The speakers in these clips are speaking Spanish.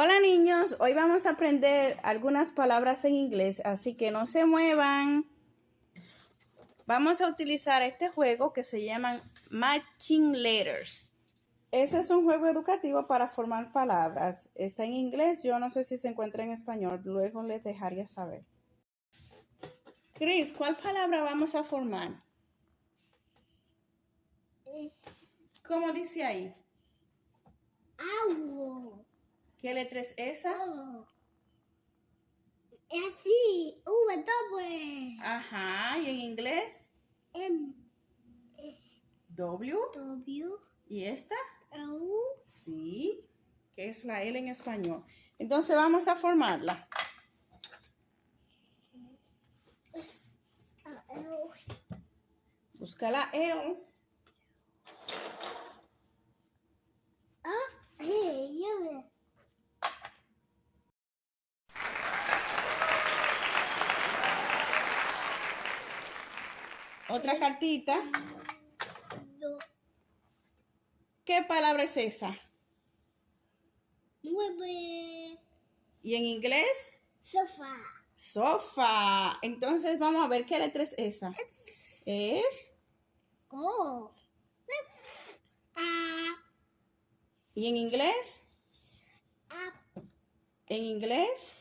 Hola niños, hoy vamos a aprender algunas palabras en inglés, así que no se muevan. Vamos a utilizar este juego que se llama Matching Letters. Ese es un juego educativo para formar palabras. Está en inglés, yo no sé si se encuentra en español, luego les dejaría saber. Chris, ¿cuál palabra vamos a formar? ¿Cómo dice ahí? Agua. ¿Qué letra es esa? Oh. Es así. V, W. Ajá, ¿y en inglés? M, W. W, ¿Y esta? L, Sí, que es la L en español. Entonces vamos a formarla. Busca la L. Ah, hey, yo me. Otra cartita. ¿Qué palabra es esa? nueve. ¿Y en inglés? Sofá. Sofá. Entonces vamos a ver qué letra es esa. Es. Oh. A, ¿Y en inglés? a, ¿En inglés?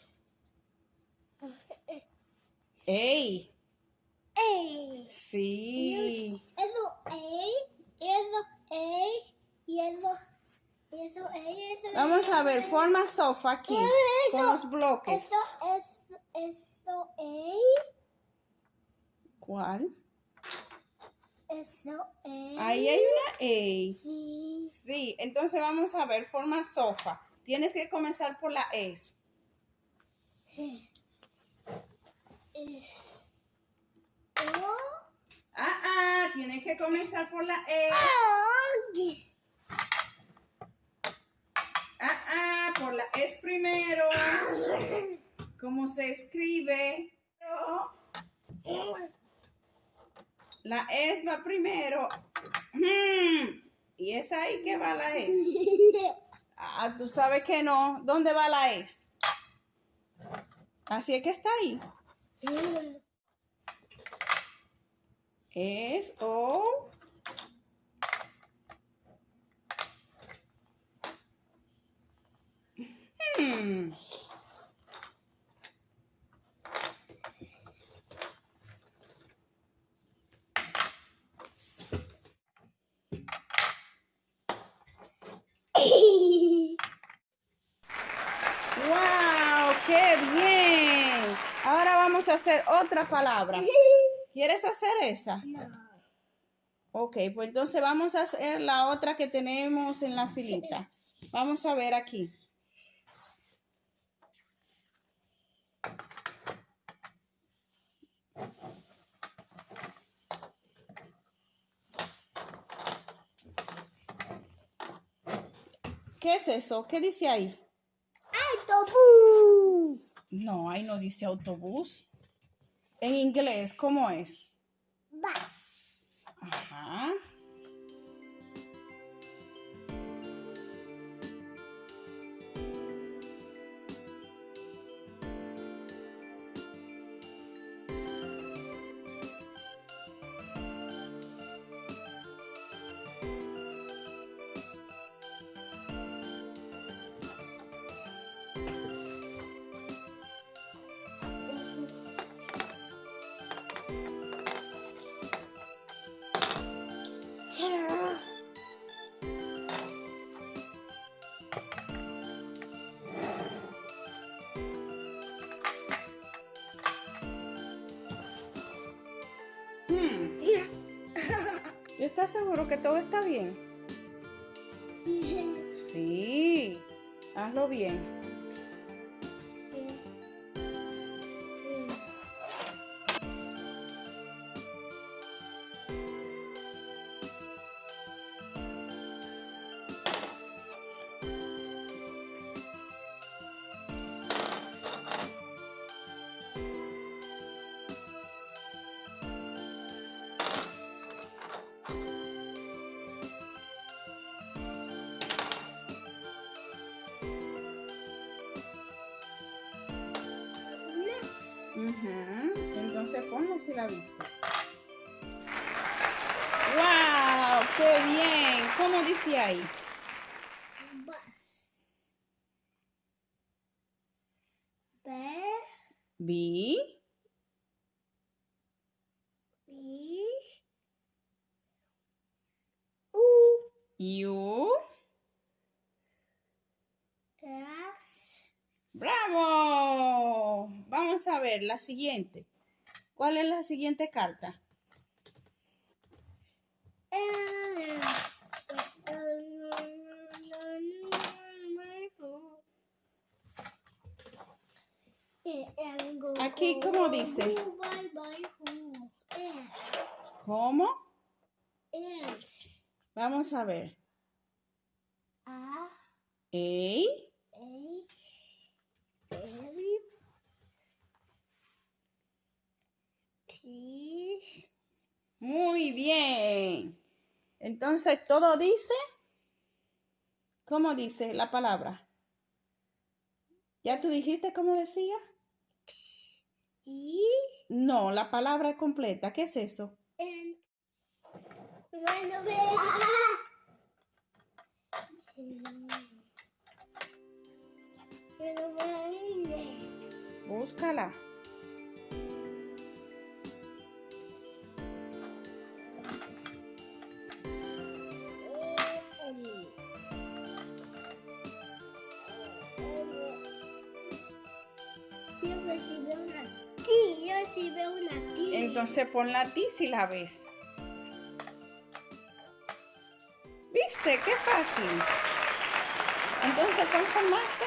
¡Ey! A. Sí. Eso A, eso A, y eso, eso A, eso Vamos a ver, forma sofá aquí. Con los bloques. Esto es, esto A, ¿Cuál? eso A. Ahí hay una A. Y Sí, entonces vamos a ver, forma sofá. Tienes que comenzar por la S. eh, O, Ah, ah, tienes que comenzar por la E. Ah, ah, por la S primero. ¿Cómo se escribe? La S va primero. Hmm, Y es ahí que va la S. Ah, tú sabes que no. ¿Dónde va la S? Así es que está ahí. Es O. Hmm. ¡Wow! ¡Qué bien! Ahora vamos a hacer otra palabra. ¿Quieres hacer esa? No. Ok, pues entonces vamos a hacer la otra que tenemos en la filita. Vamos a ver aquí. ¿Qué es eso? ¿Qué dice ahí? Autobús. No, ahí no dice autobús. En inglés, ¿cómo es? ¿Estás seguro que todo está bien? Sí. Hazlo bien. Entonces ponlo si la viste. ¡Wow! ¡Qué bien! ¿Cómo dice ahí? Bus. B, B, B, U, U. S, ¡Bravo! Vamos a ver la siguiente. ¿Cuál es la siguiente carta? Aquí, ¿cómo dice? ¿Cómo? Vamos a ver. A, A, A, N, T, Muy bien. Entonces, ¿todo dice? ¿Cómo dice la palabra? ¿Ya tú dijiste cómo decía? No, la palabra completa. ¿Qué es eso? bueno, vea. Búscala. Recibí una T, yo recibí una T. Entonces ponla a ti si la ves. ¿Viste? Qué fácil. Entonces, ¿cuál formaste?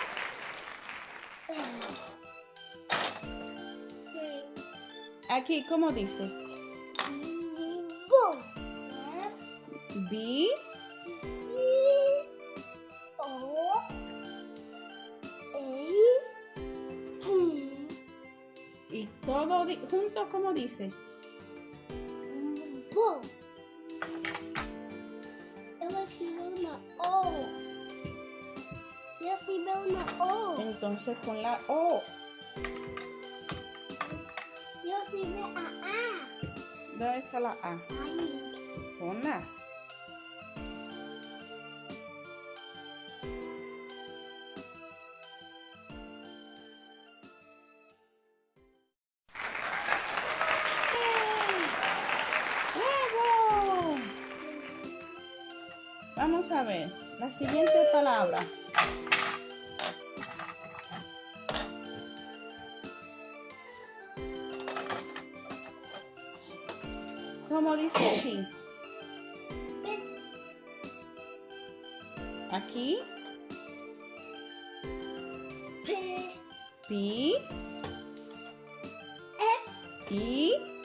Aquí, ¿cómo dice? B, todo di- junto, ¿cómo dice? Una O. Yo recibí una O. Entonces pon la O. Yo recibí a A. ¿Dónde está la A? Ahí. Ponla. ¡Bravo! Vamos a ver la siguiente palabra. ¿Cómo dice aquí? Aquí, P. P, F.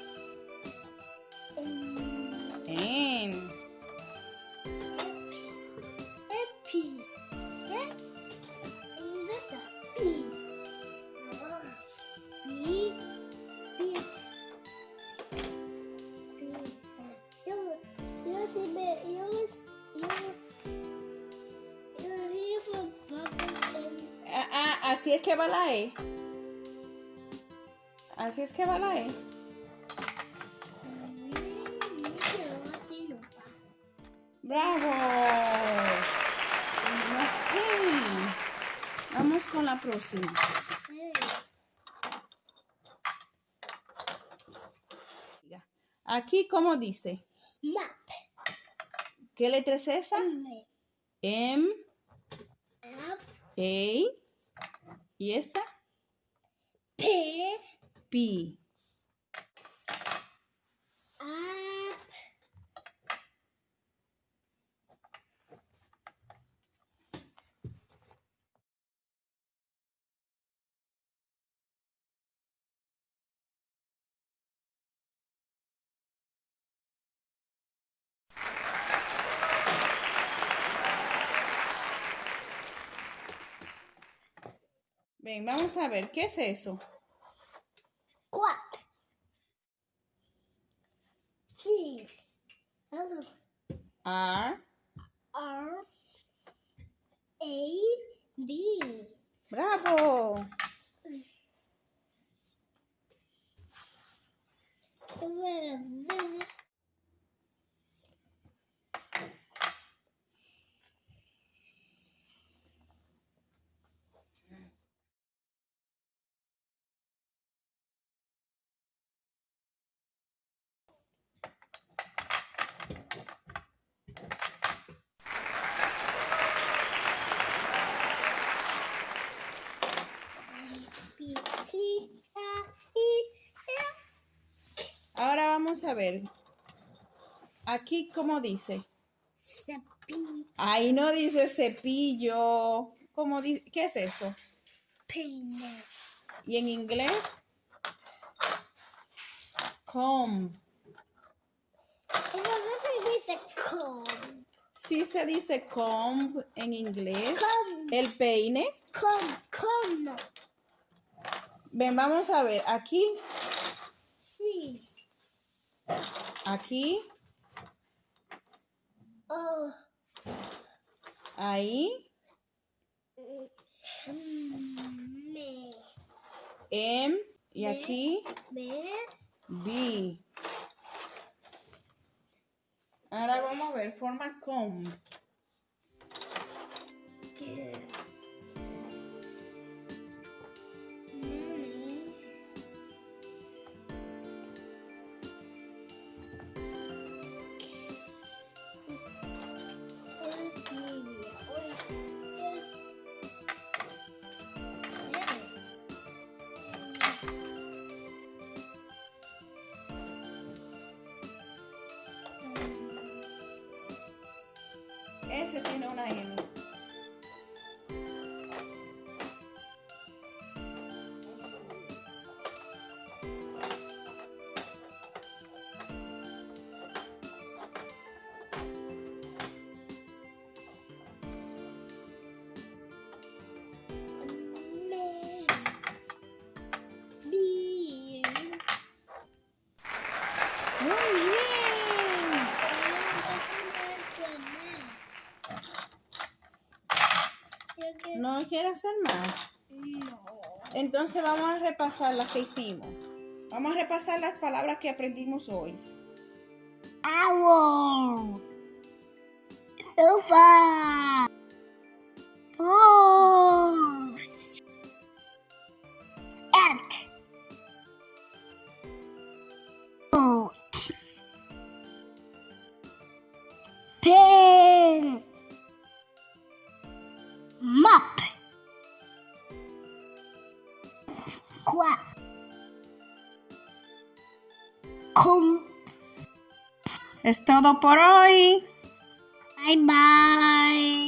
así es que va la E. Así es que va la E. ¡Bravo! Ok. Vamos con la próxima. Aquí, ¿cómo dice? Map. ¿Qué letra es esa? M. M. A. ¿Y esta? P. P. Ven, vamos a ver, ¿qué es eso? Quack. C. Hello. R. R. A. B. ¡Bravo! Vamos a ver. Aquí, ¿cómo dice? Cepillo. Ahí no dice cepillo. ¿Cómo di- ¿Qué es eso? Peine. Y en inglés, comb. Eso no se dice con. Sí se dice comb en inglés. Con. El peine. Con. Con. Ven, vamos a ver. Aquí, Sí. Aquí, Oh. ahí, Me. M y aquí, Me. B. Ahora vamos a ver, forma comb. Ese tiene una M. ¿No quiere hacer más? Entonces vamos a repasar las que hicimos. Vamos a repasar las palabras que aprendimos hoy. Owl. Sofa. Horse. Ant. Boat. Es todo por hoy. Bye bye.